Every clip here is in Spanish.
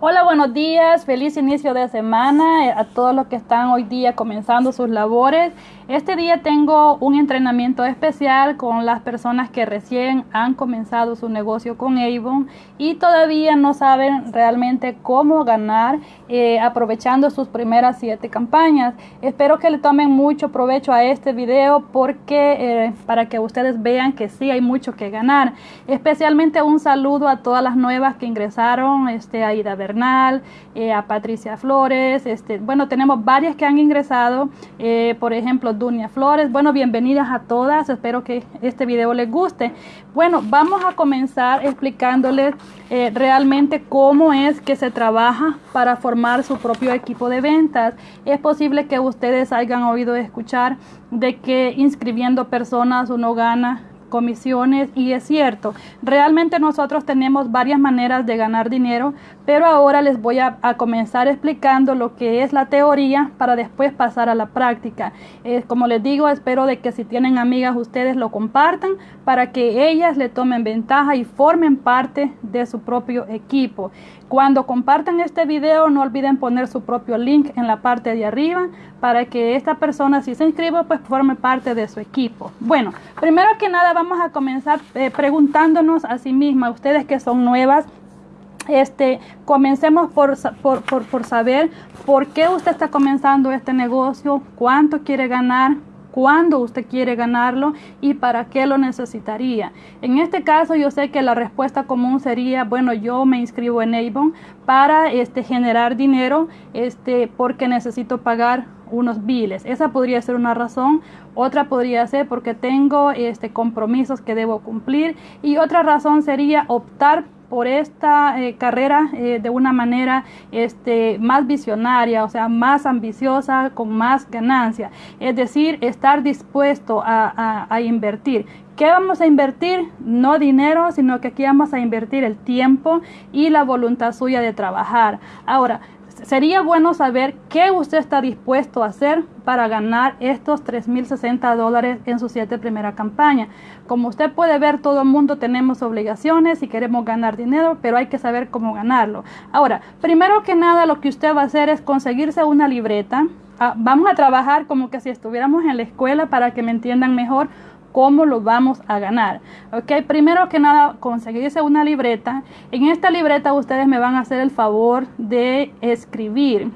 Hola, buenos días, feliz inicio de semana eh, a todos los que están hoy día comenzando sus labores. Este día tengo un entrenamiento especial con las personas que recién han comenzado su negocio con Avon y todavía no saben realmente cómo ganar eh, aprovechando sus primeras siete campañas. Espero que le tomen mucho provecho a este video porque eh, para que ustedes vean que sí hay mucho que ganar. Especialmente un saludo a todas las nuevas que ingresaron, este, a Ida Eh, a Patricia Flores, este, bueno, tenemos varias que han ingresado, por ejemplo, Dunia Flores. Bueno, bienvenidas a todas. Espero que este video les guste. Bueno, vamos a comenzar explicándoles eh, realmente cómo es que se trabaja para formar su propio equipo de ventas. Es posible que ustedes hayan oído escuchar de que inscribiendo personas uno gana comisiones y es cierto, realmente nosotros tenemos varias maneras de ganar dinero, pero ahora les voy a, comenzar explicando lo que es la teoría para después pasar a la práctica. Como les digo, espero de que si tienen amigas ustedes lo compartan para que ellas le tomen ventaja y formen parte de su propio equipo. Cuando compartan este video no olviden poner su propio link en la parte de arriba para que esta persona si se inscriba pues forme parte de su equipo. Bueno, primero que nada vamos a comenzar eh, preguntándonos a sí misma, ustedes que son nuevas, este, comencemos por, por, por, saber por qué usted está comenzando este negocio, cuánto quiere ganar, cuándo usted quiere ganarlo y para qué lo necesitaría. En este caso yo sé que la respuesta común sería, bueno, yo me inscribo en Avon para este, generar dinero este, porque necesito pagar unos biles. Esa podría ser una razón. Otra podría ser porque tengo este, compromisos que debo cumplir. Y otra razón sería optar por esta eh, carrera eh, de una manera este, más visionaria, o sea, más ambiciosa, con más ganancia. Es decir, estar dispuesto a, a invertir. ¿Qué vamos a invertir? No dinero, sino que aquí vamos a invertir el tiempo y la voluntad suya de trabajar. Ahora, sería bueno saber qué usted está dispuesto a hacer para ganar estos 3.060 dólares en su siete primera campaña. Como usted puede ver, todo el mundo tenemos obligaciones y queremos ganar dinero, pero hay que saber cómo ganarlo. Ahora, primero que nada, lo que usted va a hacer es conseguirse una libreta. Ah, vamos a trabajar como que si estuviéramos en la escuela para que me entiendan mejor cómo lo vamos a ganar. Ok, primero que nada, conseguirse una libreta. En esta libreta ustedes me van a hacer el favor de escribir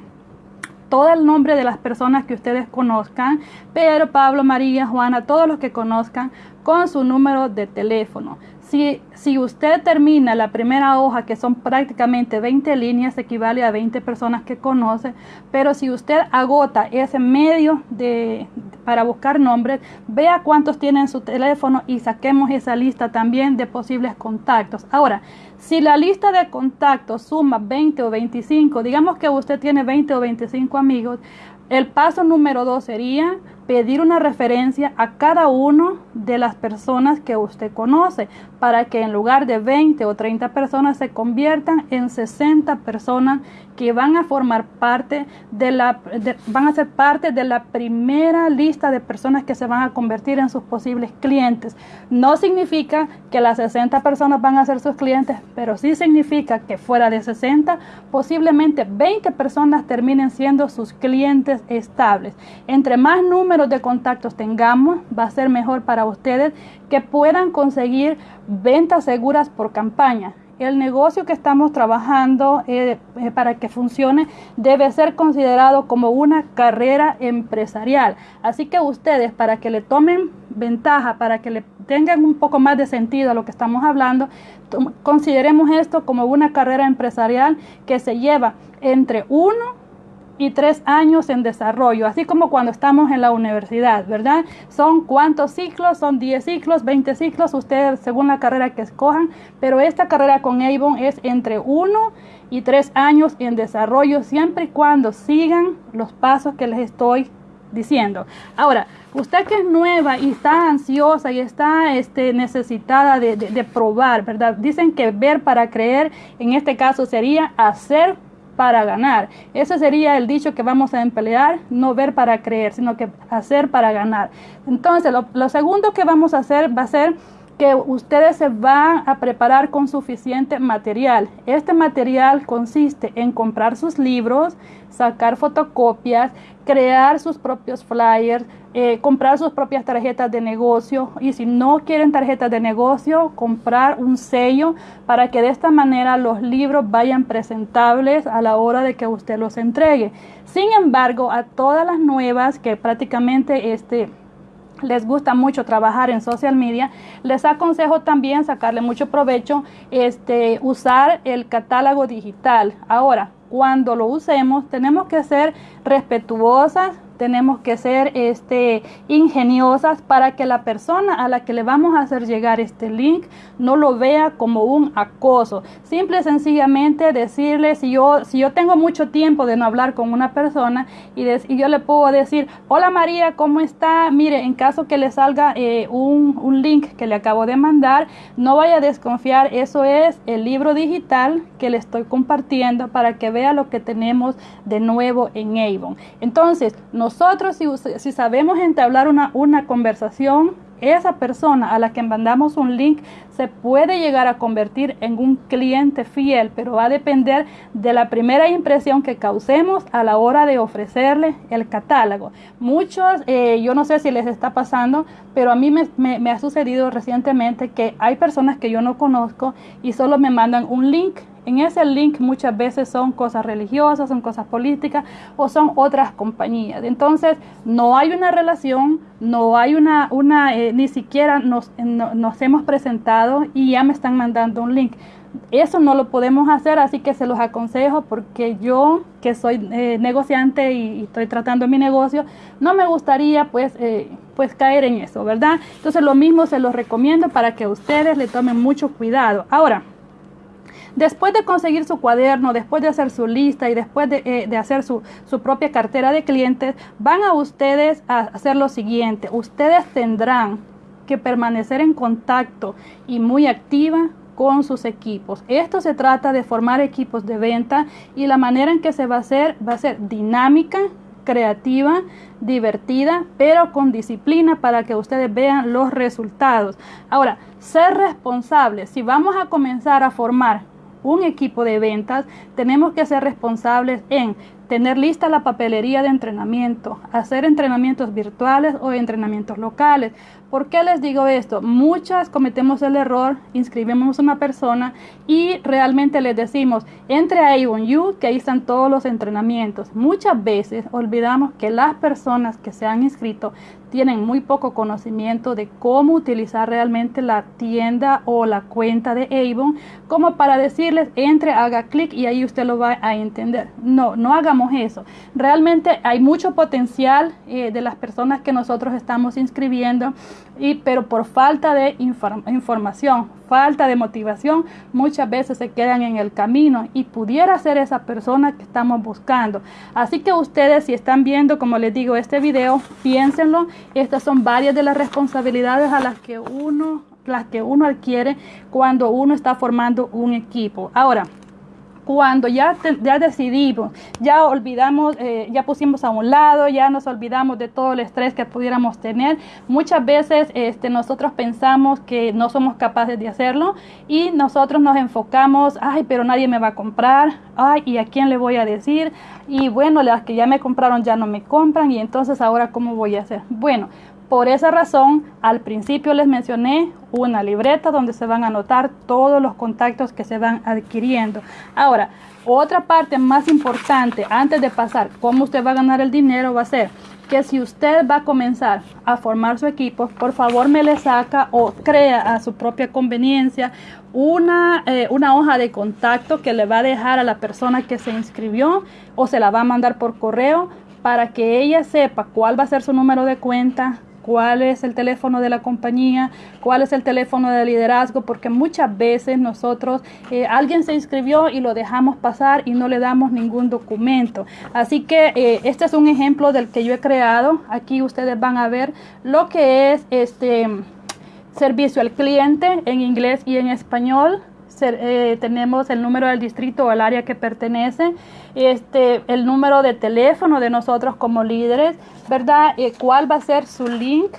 todo el nombre de las personas que ustedes conozcan, Pedro, Pablo, María, Juana, todos los que conozcan, con su número de teléfono. Si, usted termina la primera hoja, que son prácticamente 20 líneas, equivale a 20 personas que conoce, pero si usted agota ese medio de, para buscar nombres, vea cuántos tienen su teléfono y saquemos esa lista también de posibles contactos. Ahora, si la lista de contactos suma 20 o 25, digamos que usted tiene 20 o 25 amigos, el paso número dos sería pedir una referencia a cada uno de las personas que usted conoce para que en lugar de 20 o 30 personas se conviertan en 60 personas que van a formar parte de la van a ser parte de la primera lista de personas que se van a convertir en sus posibles clientes. No significa que las 60 personas van a ser sus clientes, pero sí significa que fuera de 60, posiblemente 20 personas terminen siendo sus clientes estables. Entre más número de contactos tengamos, va a ser mejor para ustedes que puedan conseguir ventas seguras por campaña. El negocio que estamos trabajando eh, eh, para que funcione debe ser considerado como una carrera empresarial. Así que ustedes, para que le tomen ventaja, para que le tengan un poco más de sentido a lo que estamos hablando, consideremos esto como una carrera empresarial que se lleva entre uno y tres años en desarrollo, así como cuando estamos en la universidad, ¿verdad? Son cuántos ciclos, son 10 ciclos, 20 ciclos, ustedes según la carrera que escojan, pero esta carrera con Avon es entre uno y tres años en desarrollo, siempre y cuando sigan los pasos que les estoy diciendo. Ahora, usted que es nueva y está ansiosa y está este, necesitada de, de probar, ¿verdad? Dicen que ver para creer, en este caso sería hacer para ganar. Ese sería el dicho que vamos a emplear, no ver para creer, sino que hacer para ganar. Entonces, lo, segundo que vamos a hacer va a ser que ustedes se van a preparar con suficiente material. Este material consiste en comprar sus libros, sacar fotocopias, crear sus propios flyers, eh, comprar sus propias tarjetas de negocio y si no quieren tarjetas de negocio, comprar un sello para que de esta manera los libros vayan presentables a la hora de que usted los entregue. Sin embargo, a todas las nuevas que prácticamente este les gusta mucho trabajar en social media, les aconsejo también sacarle mucho provecho, este, usar el catálogo digital. Ahora, cuando lo usemos, tenemos que ser respetuosas tenemos que ser este, ingeniosas para que la persona a la que le vamos a hacer llegar este link no lo vea como un acoso. Simple y sencillamente decirle, si yo, si yo tengo mucho tiempo de no hablar con una persona y, yo le puedo decir, hola María, ¿cómo está? Mire, en caso que le salga eh, un, un link que le acabo de mandar, no vaya a desconfiar, eso es el libro digital que le estoy compartiendo para que vea lo que tenemos de nuevo en Avon. Entonces, nos nosotros si, sabemos entablar una, una conversación, esa persona a la que mandamos un link se puede llegar a convertir en un cliente fiel, pero va a depender de la primera impresión que causemos a la hora de ofrecerle el catálogo. Muchos, eh, yo no sé si les está pasando, pero a mí me, me ha sucedido recientemente que hay personas que yo no conozco y solo me mandan un link en ese link muchas veces son cosas religiosas, son cosas políticas o son otras compañías. Entonces no hay una relación, no hay una, una eh, ni siquiera nos, nos hemos presentado y ya me están mandando un link. Eso no lo podemos hacer, así que se los aconsejo porque yo, que soy eh, negociante y, estoy tratando mi negocio, no me gustaría pues, eh, pues caer en eso, ¿verdad? Entonces lo mismo se los recomiendo para que ustedes le tomen mucho cuidado. Ahora, Después de conseguir su cuaderno, después de hacer su lista y después de, eh, hacer su, su, propia cartera de clientes, van a ustedes a hacer lo siguiente. Ustedes tendrán que permanecer en contacto y muy activa con sus equipos. Esto se trata de formar equipos de venta y la manera en que se va a hacer va a ser dinámica, creativa, divertida, pero con disciplina para que ustedes vean los resultados. Ahora, ser responsables. Si vamos a comenzar a formar un equipo de ventas, tenemos que ser responsables en tener lista la papelería de entrenamiento, hacer entrenamientos virtuales o entrenamientos locales. ¿Por qué les digo esto? Muchas cometemos el error, inscribimos a una persona y realmente les decimos, entre a Avon You, que ahí están todos los entrenamientos. Muchas veces olvidamos que las personas que se han inscrito tienen muy poco conocimiento de cómo utilizar realmente la tienda o la cuenta de Avon, como para decirles, entre, haga clic y ahí usted lo va a entender. No, no eso. Realmente hay mucho potencial eh, de las personas que nosotros estamos inscribiendo, y, pero por falta de información, falta de motivación, muchas veces se quedan en el camino y pudiera ser esa persona que estamos buscando. Así que ustedes si están viendo, como les digo, este video, piénsenlo. Estas son varias de las responsabilidades a las que uno las que uno adquiere cuando uno está formando un equipo. Ahora, cuando ya, ya decidimos, ya olvidamos, eh, ya pusimos a un lado, ya nos olvidamos de todo el estrés que pudiéramos tener, muchas veces este, nosotros pensamos que no somos capaces de hacerlo y nosotros nos enfocamos, ay, pero nadie me va a comprar, ay, ¿y a quién le voy a decir? Y bueno, las que ya me compraron ya no me compran y entonces ahora ¿cómo voy a hacer? Bueno, por esa razón, al principio les mencioné una libreta donde se van a anotar todos los contactos que se van adquiriendo. Ahora, otra parte más importante antes de pasar cómo usted va a ganar el dinero va a ser que si usted va a comenzar a formar su equipo, por favor me le saca o crea a su propia conveniencia una, eh, una hoja de contacto que le va a dejar a la persona que se inscribió o se la va a mandar por correo para que ella sepa cuál va a ser su número de cuenta, cuál es el teléfono de la compañía, cuál es el teléfono de liderazgo, porque muchas veces nosotros, eh, alguien se inscribió y lo dejamos pasar y no le damos ningún documento. Así que eh, este es un ejemplo del que yo he creado. Aquí ustedes van a ver lo que es este servicio al cliente en inglés y en español. Eh, tenemos el número del distrito o el área que pertenece, este, el número de teléfono de nosotros como líderes, ¿verdad? Eh, ¿Cuál va a ser su link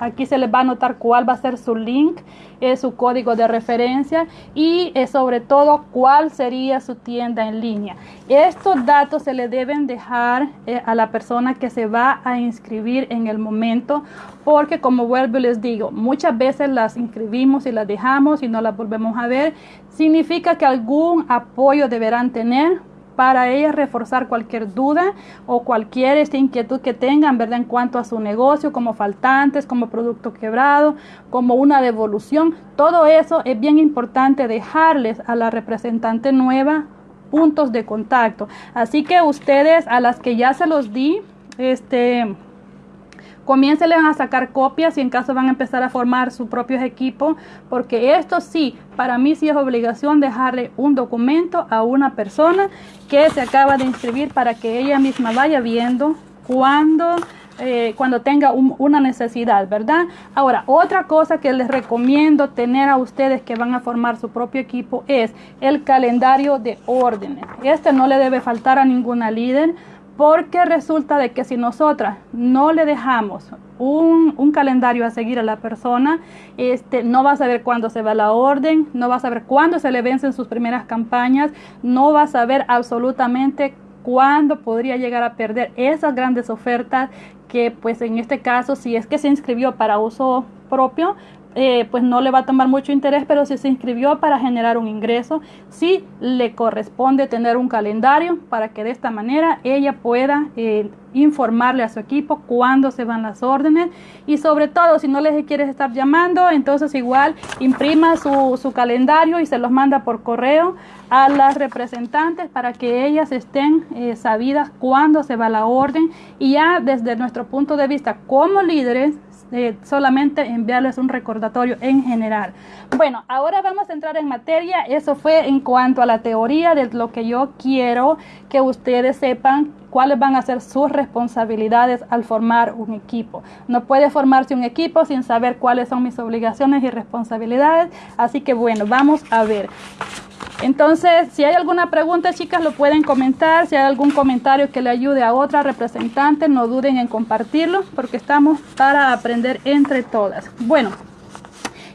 Aquí se les va a anotar cuál va a ser su link, eh, su código de referencia y eh, sobre todo cuál sería su tienda en línea. Estos datos se le deben dejar eh, a la persona que se va a inscribir en el momento porque como vuelvo y les digo, muchas veces las inscribimos y las dejamos y no las volvemos a ver. Significa que algún apoyo deberán tener para ellas reforzar cualquier duda o cualquier esta inquietud que tengan, ¿verdad? En cuanto a su negocio, como faltantes, como producto quebrado, como una devolución. Todo eso es bien importante dejarles a la representante nueva puntos de contacto. Así que ustedes a las que ya se los di, este Comiencen a sacar copias y en caso van a empezar a formar sus propios equipos, porque esto sí, para mí sí es obligación dejarle un documento a una persona que se acaba de inscribir para que ella misma vaya viendo cuando eh, cuando tenga una necesidad, ¿verdad? Ahora, otra cosa que les recomiendo tener a ustedes que van a formar su propio equipo es el calendario de órdenes. Este no le debe faltar a ninguna líder porque resulta de que si nosotras no le dejamos un, calendario a seguir a la persona, este, no va a saber cuándo se va la orden, no va a saber cuándo se le vencen sus primeras campañas, no va a saber absolutamente cuándo podría llegar a perder esas grandes ofertas que pues en este caso si es que se inscribió para uso propio eh, pues no le va a tomar mucho interés, pero si se inscribió para generar un ingreso, sí le corresponde tener un calendario para que de esta manera ella pueda eh, informarle a su equipo cuándo se van las órdenes. Y sobre todo si no les quieres estar llamando, entonces igual imprima su, su calendario y se los manda por correo a las representantes para que ellas estén eh, sabidas cuándo se va la orden. Y ya desde nuestro punto de vista como líderes eh, solamente enviarles un recordatorio en general. Bueno, ahora vamos a entrar en materia. Eso fue en cuanto a la teoría de lo que yo quiero que ustedes sepan cuáles van a ser sus responsabilidades al formar un equipo. No puede formarse un equipo sin saber cuáles son mis obligaciones y responsabilidades. Así que bueno, vamos a ver. Entonces, si hay alguna pregunta, chicas, lo pueden comentar. Si hay algún comentario que le ayude a otra representante, no duden en compartirlo, porque estamos para aprender entre todas. Bueno,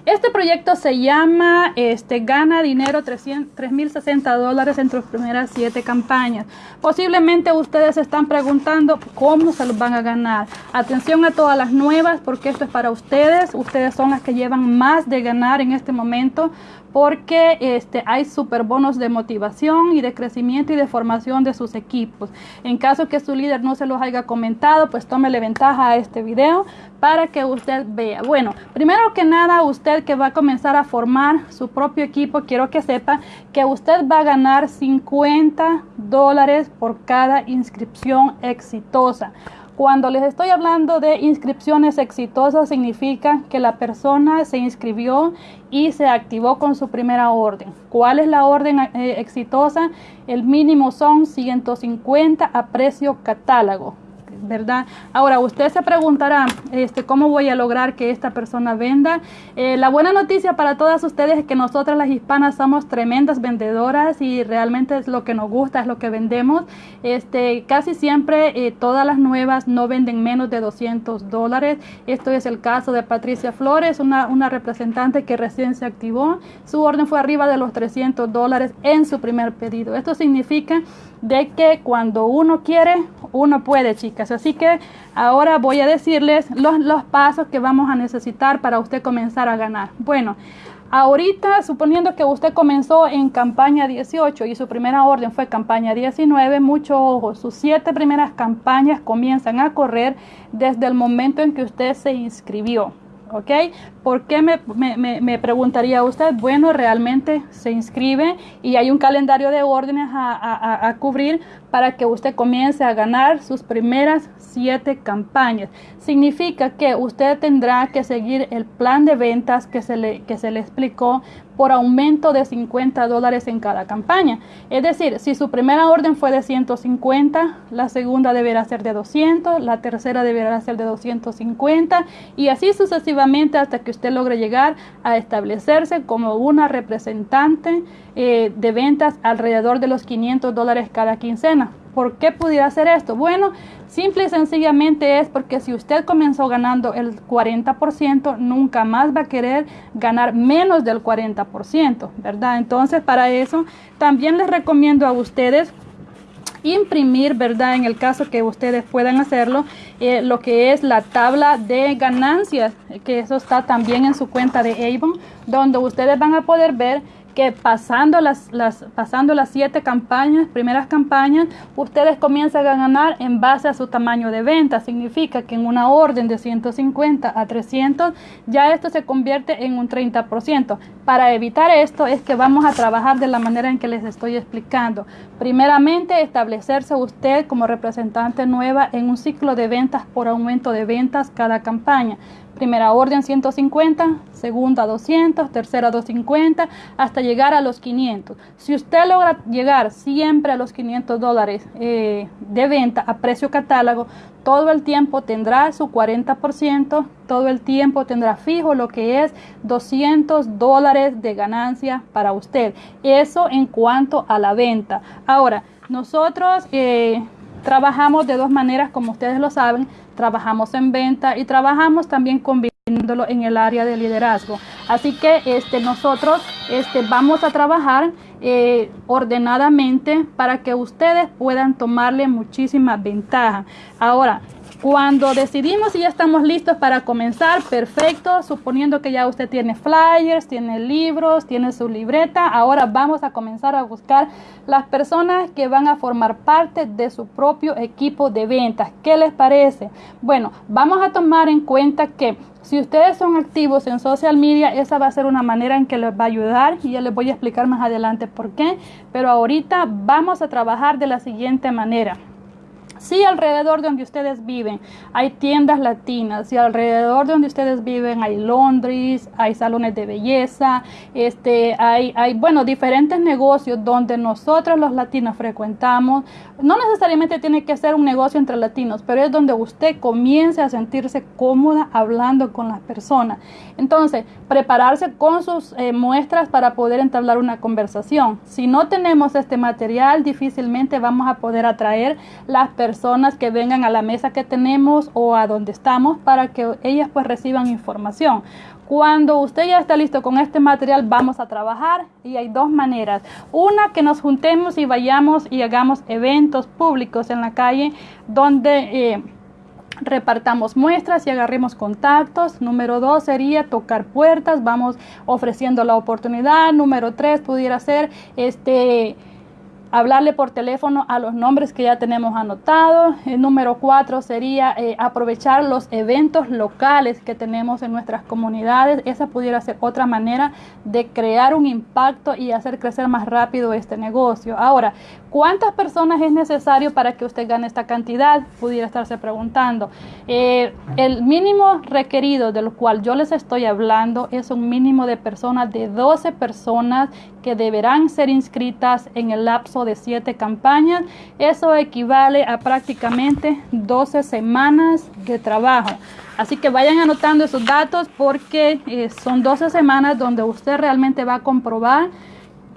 este proyecto se llama este, Gana Dinero 3.060 dólares en tus primeras siete campañas. Posiblemente ustedes se están preguntando cómo se los van a ganar. Atención a todas las nuevas porque esto es para ustedes. Ustedes son las que llevan más de ganar en este momento porque este, hay super bonos de motivación y de crecimiento y de formación de sus equipos. En caso que su líder no se los haya comentado, pues tómele ventaja a este video para que usted vea. Bueno, primero que nada, usted que va a comenzar a formar su propio equipo, quiero que sepa que usted va a ganar 50 dólares por cada inscripción exitosa. Cuando les estoy hablando de inscripciones exitosas, significa que la persona se inscribió y se activó con su primera orden. ¿Cuál es la orden eh, exitosa? El mínimo son 150 a precio catálogo. ¿Verdad? Ahora, usted se preguntará, este, ¿cómo voy a lograr que esta persona venda? Eh, la buena noticia para todas ustedes es que nosotras las hispanas somos tremendas vendedoras y realmente es lo que nos gusta, es lo que vendemos. Este, casi siempre eh, todas las nuevas no venden menos de 200 dólares. Esto es el caso de Patricia Flores, una, una representante que recién se activó. Su orden fue arriba de los 300 dólares en su primer pedido. Esto significa de que cuando uno quiere, uno puede, chicas. Así que ahora voy a decirles los, los pasos que vamos a necesitar para usted comenzar a ganar. Bueno, ahorita suponiendo que usted comenzó en campaña 18 y su primera orden fue campaña 19, mucho ojo, sus siete primeras campañas comienzan a correr desde el momento en que usted se inscribió. ¿Ok? ¿Por qué me, me, preguntaría usted? Bueno, realmente se inscribe y hay un calendario de órdenes a, a, cubrir para que usted comience a ganar sus primeras siete campañas. Significa que usted tendrá que seguir el plan de ventas que se le, que se le explicó por aumento de 50 dólares en cada campaña. Es decir, si su primera orden fue de 150, la segunda deberá ser de 200, la tercera deberá ser de 250 y así sucesivamente hasta que usted logre llegar a establecerse como una representante eh, de ventas alrededor de los 500 dólares cada quincena. ¿Por qué pudiera hacer esto? Bueno, simple y sencillamente es porque si usted comenzó ganando el 40%, nunca más va a querer ganar menos del 40%, ¿verdad? Entonces, para eso también les recomiendo a ustedes imprimir, ¿verdad? En el caso que ustedes puedan hacerlo, eh, lo que es la tabla de ganancias, que eso está también en su cuenta de Avon, donde ustedes van a poder ver que pasando las, las, pasando las siete campañas, primeras campañas, ustedes comienzan a ganar en base a su tamaño de venta. Significa que en una orden de 150 a 300, ya esto se convierte en un 30%. Para evitar esto es que vamos a trabajar de la manera en que les estoy explicando. Primeramente, establecerse usted como representante nueva en un ciclo de ventas por aumento de ventas cada campaña. Primera orden 150, segunda 200, tercera 250, hasta llegar a los 500. Si usted logra llegar siempre a los 500 dólares eh, de venta a precio catálogo, todo el tiempo tendrá su 40%, todo el tiempo tendrá fijo lo que es 200 dólares de ganancia para usted. Eso en cuanto a la venta. Ahora, nosotros... Eh, trabajamos de dos maneras, como ustedes lo saben trabajamos en venta y trabajamos también combinándolo en el área de liderazgo. Así que este, nosotros este, vamos a trabajar eh, ordenadamente para que ustedes puedan tomarle muchísima ventaja. Ahora, cuando decidimos y ya estamos listos para comenzar, perfecto, suponiendo que ya usted tiene flyers, tiene libros, tiene su libreta, ahora vamos a comenzar a buscar las personas que van a formar parte de su propio equipo de ventas. ¿Qué les parece? Bueno, vamos a tomar en cuenta que si ustedes son activos en social media, esa va a ser una manera en que les va a ayudar y ya les voy a explicar más adelante por qué, pero ahorita vamos a trabajar de la siguiente manera. Si alrededor de donde ustedes viven hay tiendas latinas, si alrededor de donde ustedes viven hay Londres, hay salones de belleza, este, hay, hay, bueno, diferentes negocios donde nosotros los latinos frecuentamos, no necesariamente tiene que ser un negocio entre latinos, pero es donde usted comience a sentirse cómoda hablando con las personas. Entonces, prepararse con sus eh, muestras para poder entablar una conversación. Si no tenemos este material, difícilmente vamos a poder atraer las personas que vengan a la mesa que tenemos o a donde estamos para que ellas pues reciban información. Cuando usted ya está listo con este material, vamos a trabajar y hay dos maneras. Una, que nos juntemos y vayamos y hagamos eventos públicos en la calle donde... Eh, repartamos muestras y agarremos contactos. Número dos sería tocar puertas, vamos ofreciendo la oportunidad. Número tres pudiera ser este hablarle por teléfono a los nombres que ya tenemos anotados. El número cuatro sería eh, aprovechar los eventos locales que tenemos en nuestras comunidades. Esa pudiera ser otra manera de crear un impacto y hacer crecer más rápido este negocio. Ahora, ¿cuántas personas es necesario para que usted gane esta cantidad? Pudiera estarse preguntando. Eh, el mínimo requerido del cual yo les estoy hablando es un mínimo de personas de 12 personas que deberán ser inscritas en el lapso de 7 campañas. Eso equivale a prácticamente 12 semanas de trabajo. Así que vayan anotando esos datos porque eh, son 12 semanas donde usted realmente va a comprobar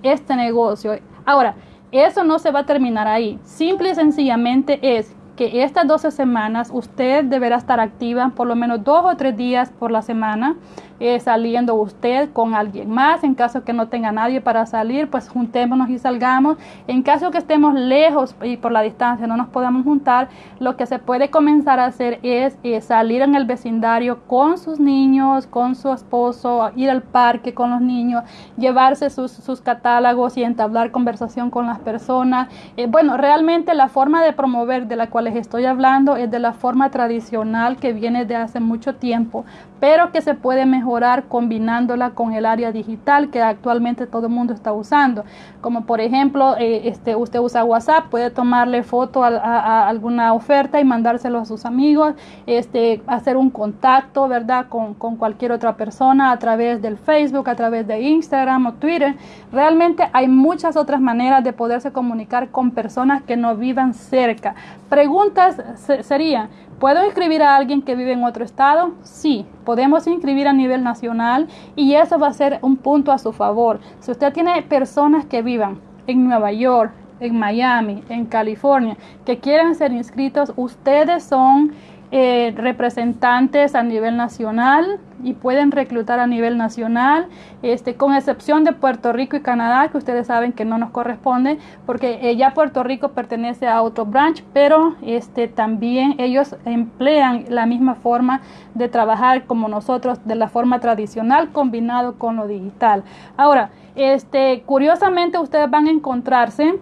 este negocio. Ahora, eso no se va a terminar ahí. Simple y sencillamente es que estas 12 semanas usted deberá estar activa por lo menos dos o tres días por la semana eh, saliendo usted con alguien más. En caso que no tenga nadie para salir, pues juntémonos y salgamos. En caso que estemos lejos y por la distancia no nos podamos juntar, lo que se puede comenzar a hacer es eh, salir en el vecindario con sus niños, con su esposo, ir al parque con los niños, llevarse sus, sus catálogos y entablar conversación con las personas. Eh, bueno, realmente la forma de promover de la cual les estoy hablando es de la forma tradicional que viene de hace mucho tiempo, pero que se puede mejorar combinándola con el área digital que actualmente todo el mundo está usando. Como por ejemplo, eh, este, usted usa WhatsApp, puede tomarle foto a, alguna oferta y mandárselo a sus amigos, este, hacer un contacto, ¿verdad? Con, con cualquier otra persona a través del Facebook, a través de Instagram o Twitter. Realmente hay muchas otras maneras de poderse comunicar con personas que no vivan cerca. Pregunta preguntas serían, ¿puedo inscribir a alguien que vive en otro estado? Sí, podemos inscribir a nivel nacional y eso va a ser un punto a su favor. Si usted tiene personas que vivan en Nueva York, en Miami, en California, que quieran ser inscritos, ustedes son eh, representantes a nivel nacional y pueden reclutar a nivel nacional, este, con excepción de Puerto Rico y Canadá, que ustedes saben que no nos corresponde, porque eh, ya Puerto Rico pertenece a otro branch, pero este, también ellos emplean la misma forma de trabajar como nosotros, de la forma tradicional, combinado con lo digital. Ahora, este, curiosamente ustedes van a encontrarse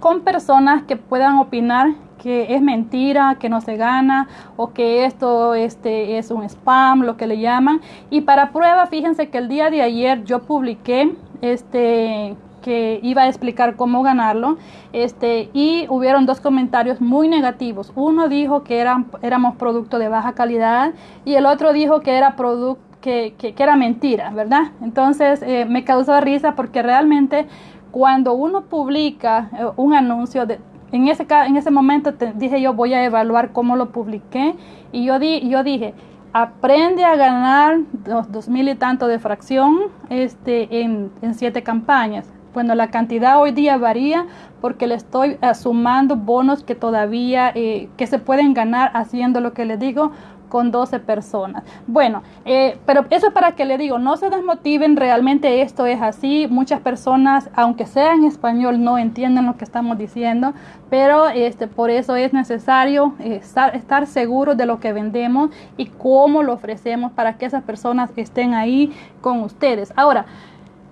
con personas que puedan opinar que es mentira, que no se gana o que esto este, es un spam, lo que le llaman. Y para prueba, fíjense que el día de ayer yo publiqué este que iba a explicar cómo ganarlo, este, y hubieron dos comentarios muy negativos. Uno dijo que eran, éramos producto de baja calidad y el otro dijo que era producto que, que, era mentira, ¿verdad? Entonces eh, me causó risa porque realmente cuando uno publica eh, un anuncio de, en ese, en ese momento te, dije yo voy a evaluar cómo lo publiqué y yo, di, yo dije, aprende a ganar dos, mil y tanto de fracción este, en, en, siete campañas. Bueno, la cantidad hoy día varía porque le estoy sumando bonos que todavía eh, que se pueden ganar haciendo lo que les digo con 12 personas. Bueno, eh, pero eso es para que le digo, no se desmotiven, realmente esto es así. Muchas personas, aunque sea en español, no entienden lo que estamos diciendo, pero este, por eso es necesario eh, estar, estar seguros de lo que vendemos y cómo lo ofrecemos para que esas personas estén ahí con ustedes. Ahora,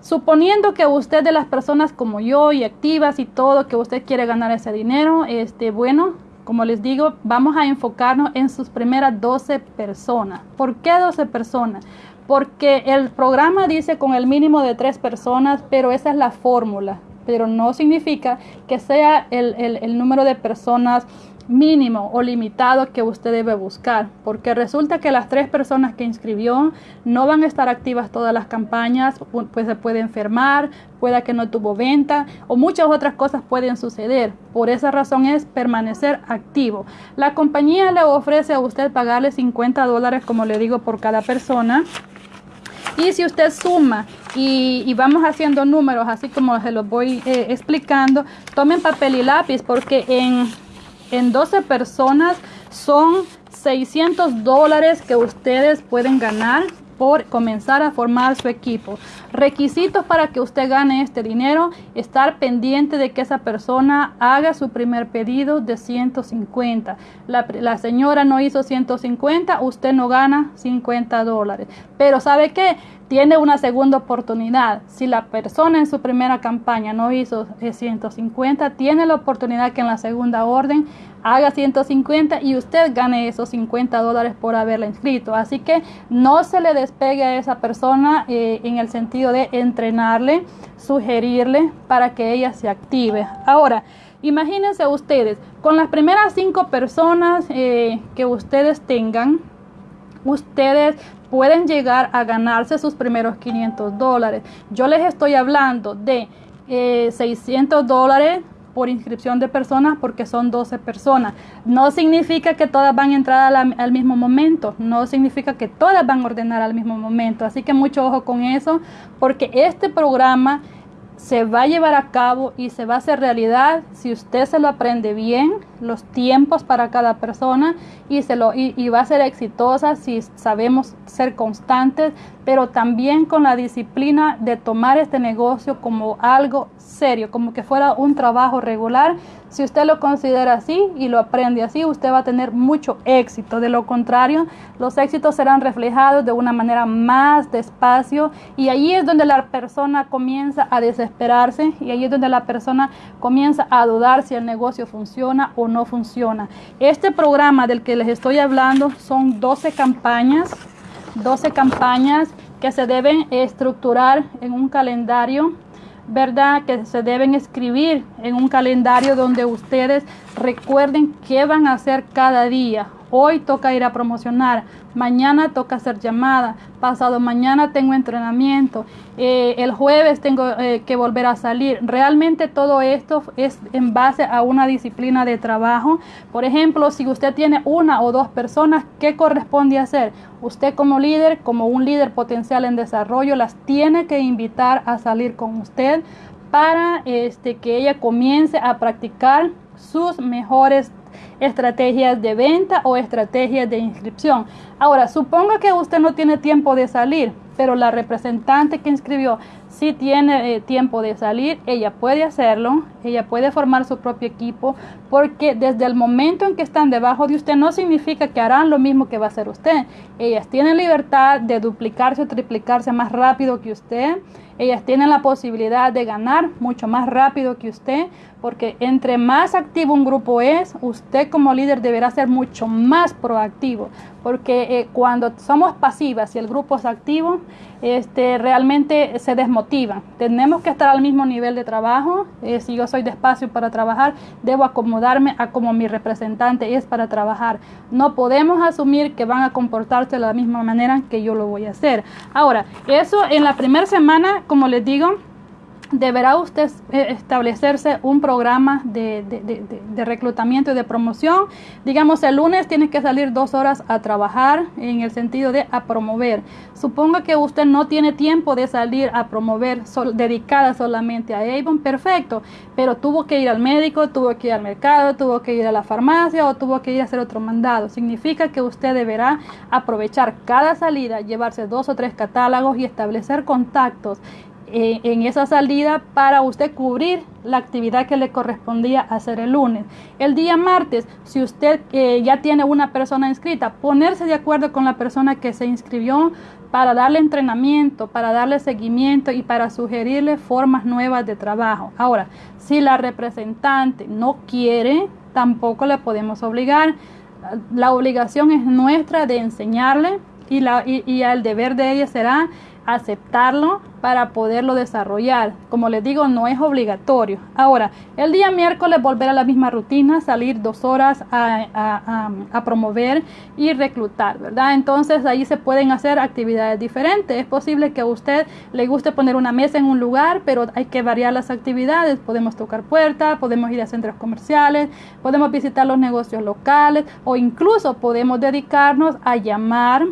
Suponiendo que usted de las personas como yo y activas y todo, que usted quiere ganar ese dinero, este, bueno, como les digo, vamos a enfocarnos en sus primeras 12 personas. ¿Por qué 12 personas? Porque el programa dice con el mínimo de 3 personas, pero esa es la fórmula. Pero no significa que sea el, el número de personas mínimo o limitado que usted debe buscar, porque resulta que las tres personas que inscribió no van a estar activas todas las campañas, pues se puede enfermar, pueda que no tuvo venta o muchas otras cosas pueden suceder. Por esa razón es permanecer activo. La compañía le ofrece a usted pagarle 50 dólares, como le digo, por cada persona. Y si usted suma y, vamos haciendo números, así como se los voy eh, explicando, tomen papel y lápiz porque en en 12 personas son 600 dólares que ustedes pueden ganar por comenzar a formar su equipo. Requisitos para que usted gane este dinero, estar pendiente de que esa persona haga su primer pedido de 150. La, la señora no hizo 150, usted no gana 50 dólares. Pero ¿sabe qué? Tiene una segunda oportunidad. Si la persona en su primera campaña no hizo 150, tiene la oportunidad que en la segunda orden haga 150 y usted gane esos 50 dólares por haberla inscrito. Así que no se le despegue a esa persona eh, en el sentido de entrenarle, sugerirle para que ella se active. Ahora, imagínense ustedes, con las primeras cinco personas eh, que ustedes tengan, ustedes pueden llegar a ganarse sus primeros 500 dólares. Yo les estoy hablando de 600 eh, dólares por inscripción de personas porque son 12 personas. No significa que todas van a entrar al mismo momento, no significa que todas van a ordenar al mismo momento. Así que mucho ojo con eso porque este programa se va a llevar a cabo y se va a hacer realidad si usted se lo aprende bien, los tiempos para cada persona y, se lo, y, va a ser exitosa si sabemos ser constantes, pero también con la disciplina de tomar este negocio como algo serio, como que fuera un trabajo regular. Si usted lo considera así y lo aprende así, usted va a tener mucho éxito. De lo contrario, los éxitos serán reflejados de una manera más despacio y ahí es donde la persona comienza a desesperarse y ahí es donde la persona comienza a dudar si el negocio funciona o no funciona. Este programa del que les estoy hablando son 12 campañas 12 campañas que se deben estructurar en un calendario, ¿verdad? Que se deben escribir en un calendario donde ustedes recuerden qué van a hacer cada día. Hoy toca ir a promocionar, mañana toca hacer llamada, pasado mañana tengo entrenamiento, eh, el jueves tengo eh, que volver a salir. Realmente todo esto es en base a una disciplina de trabajo. Por ejemplo, si usted tiene una o dos personas, ¿qué corresponde hacer? Usted como líder, como un líder potencial en desarrollo, las tiene que invitar a salir con usted para este, que ella comience a practicar sus mejores estrategias de venta o estrategias de inscripción. Ahora, suponga que usted no tiene tiempo de salir, pero la representante que inscribió sí tiene eh, tiempo de salir, ella puede hacerlo, ella puede formar su propio equipo, porque desde el momento en que están debajo de usted no significa que harán lo mismo que va a hacer usted. Ellas tienen libertad de duplicarse o triplicarse más rápido que usted. Ellas tienen la posibilidad de ganar mucho más rápido que usted, porque entre más activo un grupo es, usted como líder deberá ser mucho más proactivo, porque eh, cuando somos pasivas y el grupo es activo, este, realmente se desmotivan. Tenemos que estar al mismo nivel de trabajo. Eh, si yo soy despacio para trabajar, debo acomodarme a como mi representante es para trabajar. No podemos asumir que van a comportarse de la misma manera que yo lo voy a hacer. Ahora, eso en la primera semana, como les digo, deberá usted eh, establecerse un programa de, reclutamiento y de promoción. Digamos, el lunes tiene que salir dos horas a trabajar en el sentido de a promover. Suponga que usted no tiene tiempo de salir a promover dedicada solamente a Avon, perfecto, pero tuvo que ir al médico, tuvo que ir al mercado, tuvo que ir a la farmacia o tuvo que ir a hacer otro mandado. Significa que usted deberá aprovechar cada salida, llevarse dos o tres catálogos y establecer contactos en esa salida para usted cubrir la actividad que le correspondía hacer el lunes. El día martes, si usted eh, ya tiene una persona inscrita, ponerse de acuerdo con la persona que se inscribió para darle entrenamiento, para darle seguimiento y para sugerirle formas nuevas de trabajo. Ahora, si la representante no quiere, tampoco le podemos obligar. La obligación es nuestra de enseñarle y, la, y el deber de ella será aceptarlo para poderlo desarrollar. Como les digo, no es obligatorio. Ahora, el día miércoles volver a la misma rutina, salir dos horas a, promover y reclutar, ¿verdad? Entonces ahí se pueden hacer actividades diferentes. Es posible que a usted le guste poner una mesa en un lugar, pero hay que variar las actividades. Podemos tocar puertas, podemos ir a centros comerciales, podemos visitar los negocios locales o incluso podemos dedicarnos a llamar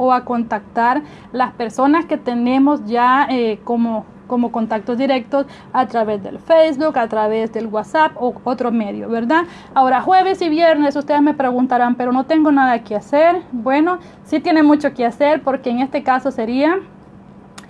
o a contactar las personas que tenemos ya eh, como, como contactos directos a través del Facebook, a través del WhatsApp o otro medio, ¿verdad? Ahora, jueves y viernes ustedes me preguntarán, pero no tengo nada que hacer. Bueno, sí tiene mucho que hacer porque en este caso sería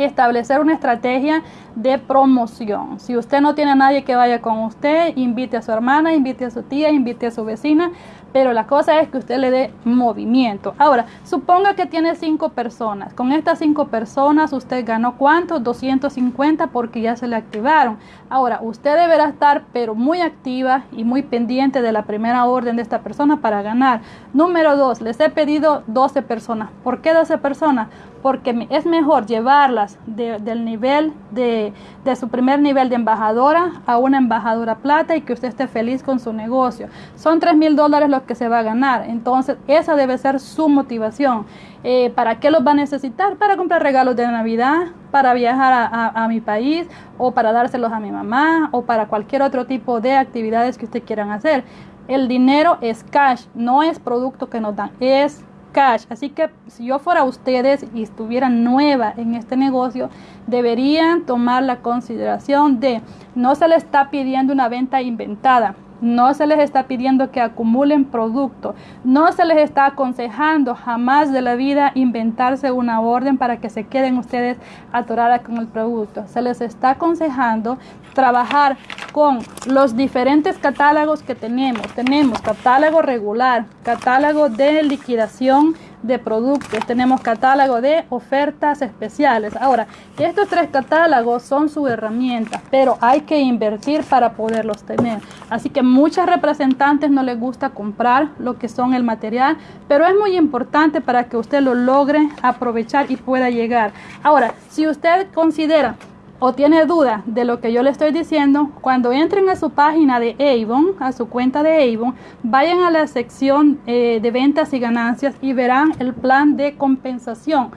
establecer una estrategia de promoción. Si usted no tiene a nadie que vaya con usted, invite a su hermana, invite a su tía, invite a su vecina, pero la cosa es que usted le dé movimiento. Ahora, suponga que tiene cinco personas. Con estas cinco personas usted ganó cuánto? 250 porque ya se le activaron. Ahora, usted deberá estar pero muy activa y muy pendiente de la primera orden de esta persona para ganar. Número dos, les he pedido 12 personas. ¿Por qué 12 personas? Porque es mejor llevarlas del nivel de, de su primer nivel de embajadora a una embajadora plata y que usted esté feliz con su negocio. Son 3 mil dólares que se va a ganar. Entonces, esa debe ser su motivación. Eh, ¿Para qué los va a necesitar? Para comprar regalos de Navidad, para viajar a, mi país o para dárselos a mi mamá o para cualquier otro tipo de actividades que ustedes quieran hacer. El dinero es cash, no es producto que nos dan, es cash. Así que si yo fuera ustedes y estuviera nueva en este negocio, deberían tomar la consideración de no se le está pidiendo una venta inventada. No se les está pidiendo que acumulen producto. No se les está aconsejando jamás de la vida inventarse una orden para que se queden ustedes atoradas con el producto. Se les está aconsejando trabajar con los diferentes catálogos que tenemos. Tenemos catálogo regular, catálogo de liquidación de productos, tenemos catálogo de ofertas especiales. Ahora, estos tres catálogos son su herramienta, pero hay que invertir para poderlos tener. Así que muchas representantes no les gusta comprar lo que son el material, pero es muy importante para que usted lo logre aprovechar y pueda llegar. Ahora, si usted considera o tiene duda de lo que yo le estoy diciendo, cuando entren a su página de Avon, a su cuenta de Avon, vayan a la sección eh, de ventas y ganancias y verán el plan de compensación.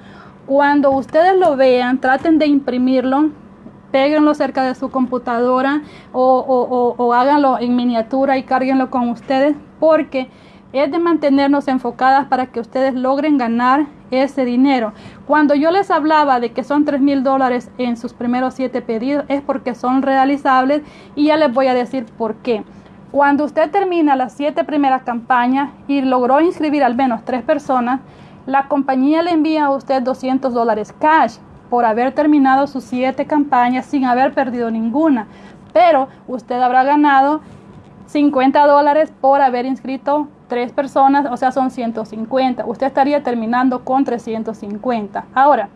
Cuando ustedes lo vean, traten de imprimirlo, péguenlo cerca de su computadora o, o háganlo en miniatura y cárguenlo con ustedes porque es de mantenernos enfocadas para que ustedes logren ganar ese dinero. Cuando yo les hablaba de que son 3 mil dólares en sus primeros 7 pedidos, es porque son realizables y ya les voy a decir por qué. Cuando usted termina las 7 primeras campañas y logró inscribir al menos 3 personas, la compañía le envía a usted 200 dólares cash por haber terminado sus 7 campañas sin haber perdido ninguna. Pero usted habrá ganado 50 dólares por haber inscrito tres personas, o sea, son 150. Usted estaría terminando con 350. Ahora,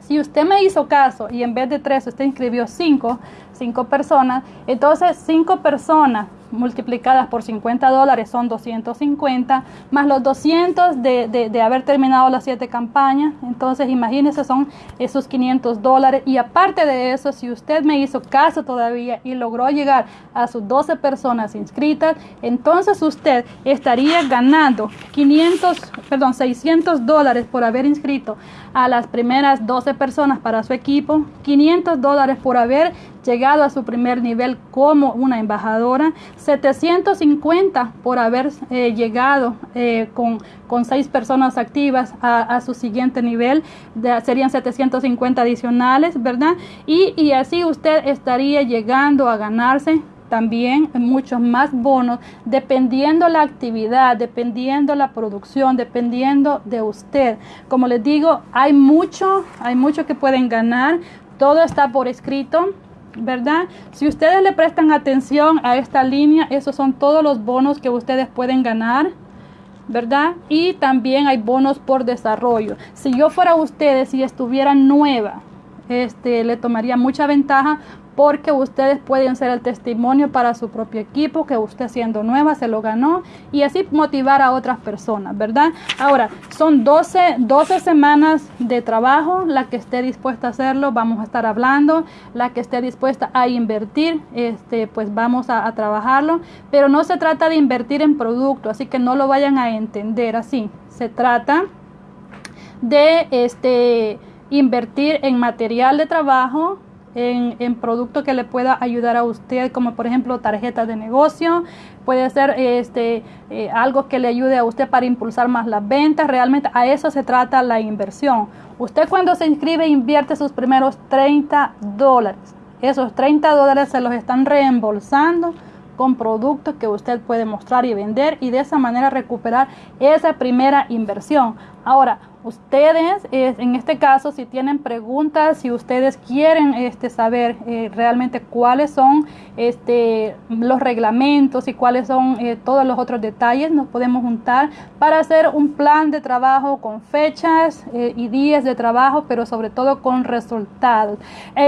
si usted me hizo caso y en vez de tres usted inscribió cinco, cinco personas, entonces cinco personas multiplicadas por 50 dólares son 250, más los 200 de, de, haber terminado las 7 campañas. Entonces, imagínense, son esos 500 dólares. Y aparte de eso, si usted me hizo caso todavía y logró llegar a sus 12 personas inscritas, entonces usted estaría ganando 500, perdón, 600 dólares por haber inscrito a las primeras 12 personas para su equipo, 500 dólares por haber llegado a su primer nivel como una embajadora, 750 por haber eh, llegado eh, con, con, seis personas activas a, su siguiente nivel, serían 750 adicionales, ¿verdad? Y, y así usted estaría llegando a ganarse también muchos más bonos dependiendo la actividad, dependiendo la producción, dependiendo de usted. Como les digo, hay mucho, hay mucho que pueden ganar. Todo está por escrito. ¿Verdad? Si ustedes le prestan atención a esta línea, esos son todos los bonos que ustedes pueden ganar. ¿verdad? Y también hay bonos por desarrollo. Si yo fuera ustedes y estuviera nueva, este, le tomaría mucha ventaja porque ustedes pueden ser el testimonio para su propio equipo que usted siendo nueva se lo ganó y así motivar a otras personas, ¿verdad? Ahora, son 12, 12 semanas de trabajo, la que esté dispuesta a hacerlo, vamos a estar hablando, la que esté dispuesta a invertir, este, pues vamos a, a trabajarlo, pero no se trata de invertir en producto, así que no lo vayan a entender así, se trata de este invertir en material de trabajo, en, en producto que le pueda ayudar a usted, como por ejemplo tarjetas de negocio, puede ser este, eh, algo que le ayude a usted para impulsar más las ventas. Realmente a eso se trata la inversión. Usted cuando se inscribe invierte sus primeros 30 dólares. Esos 30 dólares se los están reembolsando con productos que usted puede mostrar y vender y de esa manera recuperar esa primera inversión. Ahora, ustedes, en este caso, si tienen preguntas, si ustedes quieren este, saber eh, realmente cuáles son este, los reglamentos y cuáles son eh, todos los otros detalles, nos podemos juntar para hacer un plan de trabajo con fechas eh, y días de trabajo, pero sobre todo con resultados.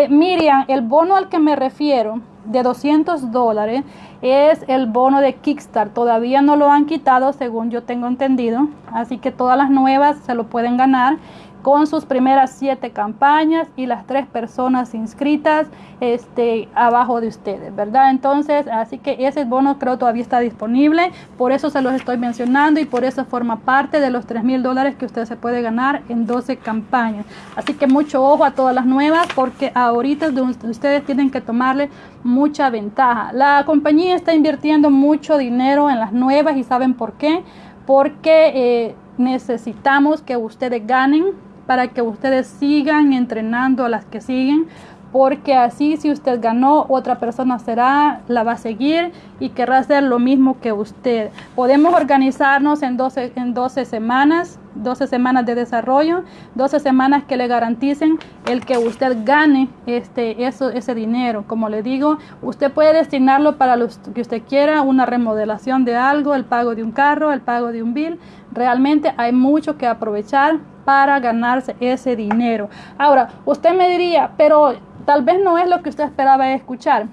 Miriam, el bono al que me refiero de 200 dólares es el bono de Kickstart. Todavía no lo han quitado, según yo tengo entendido. Así que todas las nuevas se lo pueden ganar con sus primeras siete campañas y las tres personas inscritas este, abajo de ustedes, ¿verdad? Entonces, así que ese bono creo todavía está disponible, por eso se los estoy mencionando y por eso forma parte de los 3 mil dólares que usted se puede ganar en 12 campañas. Así que mucho ojo a todas las nuevas porque ahorita ustedes tienen que tomarle mucha ventaja. La compañía está invirtiendo mucho dinero en las nuevas y saben por qué. Porque eh, necesitamos que ustedes ganen para que ustedes sigan entrenando a las que siguen, porque así si usted ganó, otra persona será, la va a seguir y querrá hacer lo mismo que usted. Podemos organizarnos en 12, en 12 semanas, 12 semanas de desarrollo, 12 semanas que le garanticen el que usted gane este, eso, ese dinero. Como le digo, usted puede destinarlo para lo que usted quiera, una remodelación de algo, el pago de un carro, el pago de un bill. Realmente hay mucho que aprovechar para ganarse ese dinero. Ahora, usted me diría, pero tal vez no es lo que usted esperaba escuchar.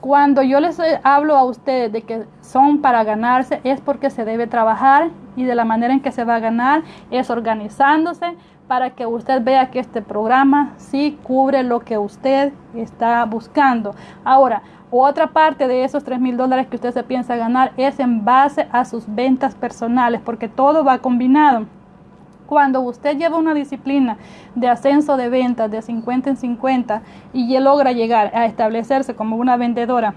Cuando yo les hablo a ustedes de que son para ganarse, es porque se debe trabajar y de la manera en que se va a ganar es organizándose, para que usted vea que este programa sí cubre lo que usted está buscando. Ahora, otra parte de esos 3 mil dólares que usted se piensa ganar es en base a sus ventas personales, porque todo va combinado. Cuando usted lleva una disciplina de ascenso de ventas de 50 en 50 y logra llegar a establecerse como una vendedora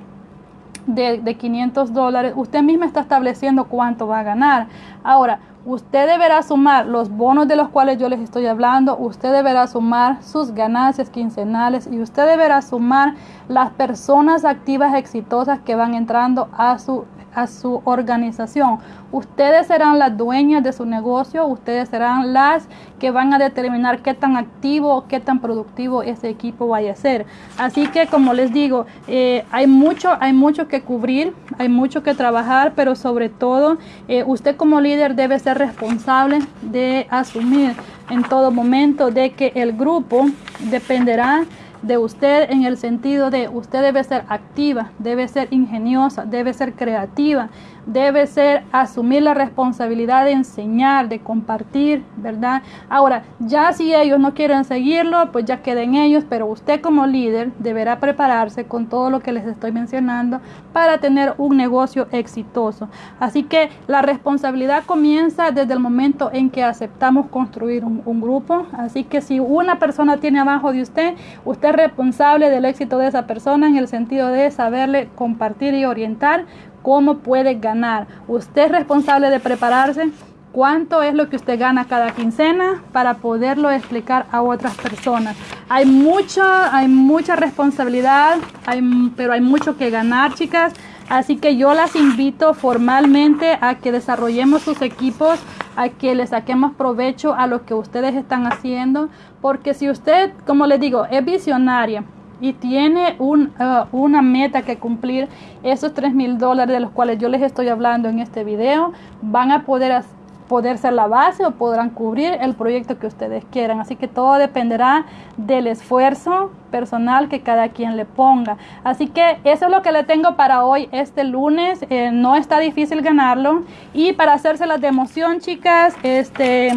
de, de 500 dólares, usted misma está estableciendo cuánto va a ganar. Ahora, usted deberá sumar los bonos de los cuales yo les estoy hablando, usted deberá sumar sus ganancias quincenales y usted deberá sumar las personas activas exitosas que van entrando a su a su organización. Ustedes serán las dueñas de su negocio, ustedes serán las que van a determinar qué tan activo, qué tan productivo ese equipo vaya a ser. Así que como les digo, eh, hay mucho, hay mucho que cubrir, hay mucho que trabajar, pero sobre todo eh, usted como líder debe ser responsable de asumir en todo momento de que el grupo dependerá de usted en el sentido de usted debe ser activa, debe ser ingeniosa, debe ser creativa, debe ser asumir la responsabilidad de enseñar, de compartir, ¿verdad? Ahora, ya si ellos no quieren seguirlo, pues ya queden ellos, pero usted como líder deberá prepararse con todo lo que les estoy mencionando para tener un negocio exitoso. Así que la responsabilidad comienza desde el momento en que aceptamos construir un, un grupo. Así que si una persona tiene abajo de usted, usted es responsable del éxito de esa persona en el sentido de saberle compartir y orientar cómo puede ganar. Usted es responsable de prepararse cuánto es lo que usted gana cada quincena para poderlo explicar a otras personas. Hay mucha, hay mucha responsabilidad, hay, pero hay mucho que ganar, chicas. Así que yo las invito formalmente a que desarrollemos sus equipos, a que le saquemos provecho a lo que ustedes están haciendo, porque si usted, como les digo, es visionaria, y tiene un, uh, una meta que cumplir, esos 3 mil dólares de los cuales yo les estoy hablando en este video van a poder, poder ser la base o podrán cubrir el proyecto que ustedes quieran. Así que todo dependerá del esfuerzo personal que cada quien le ponga. Así que eso es lo que le tengo para hoy, este lunes. Eh, no está difícil ganarlo. Y para hacérselas de emoción, chicas, este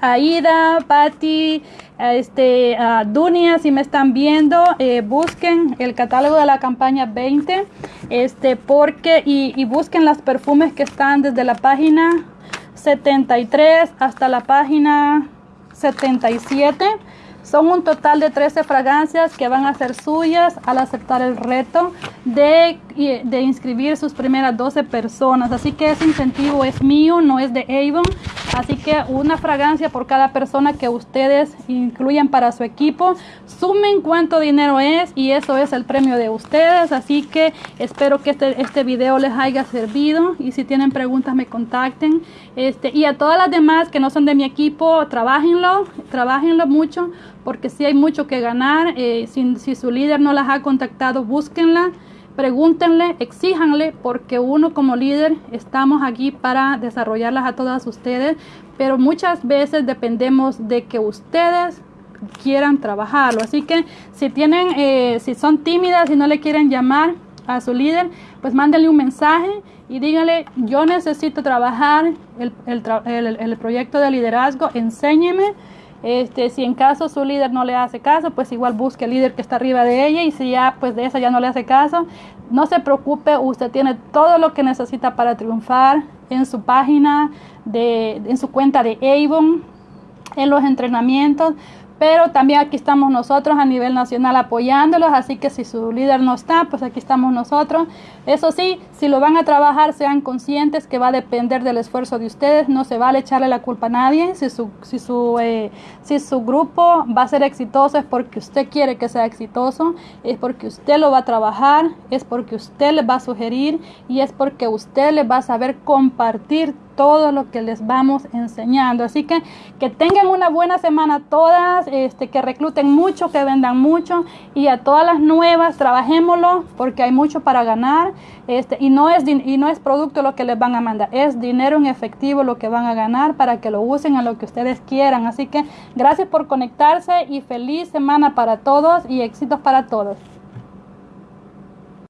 Aida, Patti, este, Dunia, si me están viendo, eh, busquen el catálogo de la campaña 20, este, porque, y, busquen las perfumes que están desde la página 73 hasta la página 77. Son un total de 13 fragancias que van a ser suyas al aceptar el reto de, de inscribir sus primeras 12 personas. Así que ese incentivo es mío, no es de Avon. Así que una fragancia por cada persona que ustedes incluyan para su equipo. Sumen cuánto dinero es y eso es el premio de ustedes. Así que espero que este, este video les haya servido y si tienen preguntas me contacten. Este, y a todas las demás que no son de mi equipo, trabajenlo, trabajenlo mucho porque si hay mucho que ganar. Eh, si, si su líder no las ha contactado, búsquenla pregúntenle, exíjanle, porque uno como líder estamos aquí para desarrollarlas a todas ustedes, pero muchas veces dependemos de que ustedes quieran trabajarlo. Así que si tienen, eh, si son tímidas y no le quieren llamar a su líder, pues mándenle un mensaje y díganle, yo necesito trabajar el proyecto de liderazgo, enséñeme este, si en caso su líder no le hace caso, pues igual busque el líder que está arriba de ella y si ya pues de esa ya no le hace caso, no se preocupe, usted tiene todo lo que necesita para triunfar en su página, de, en su cuenta de Avon, en los entrenamientos pero también aquí estamos nosotros a nivel nacional apoyándolos, así que si su líder no está, pues aquí estamos nosotros. Eso sí, si lo van a trabajar, sean conscientes que va a depender del esfuerzo de ustedes, no se vale echarle la culpa a nadie, si su, si su, eh, si su grupo va a ser exitoso es porque usted quiere que sea exitoso, es porque usted lo va a trabajar, es porque usted le va a sugerir. Y es porque usted le va a saber compartir todo lo que les vamos enseñando. Así que que tengan una buena semana todas, este, que recluten mucho, que vendan mucho. Y a todas las nuevas trabajémoslo porque hay mucho para ganar este, y, no es, y no es producto lo que les van a mandar, es dinero en efectivo lo que van a ganar para que lo usen a lo que ustedes quieran. Así que gracias por conectarse y feliz semana para todos y éxitos para todos.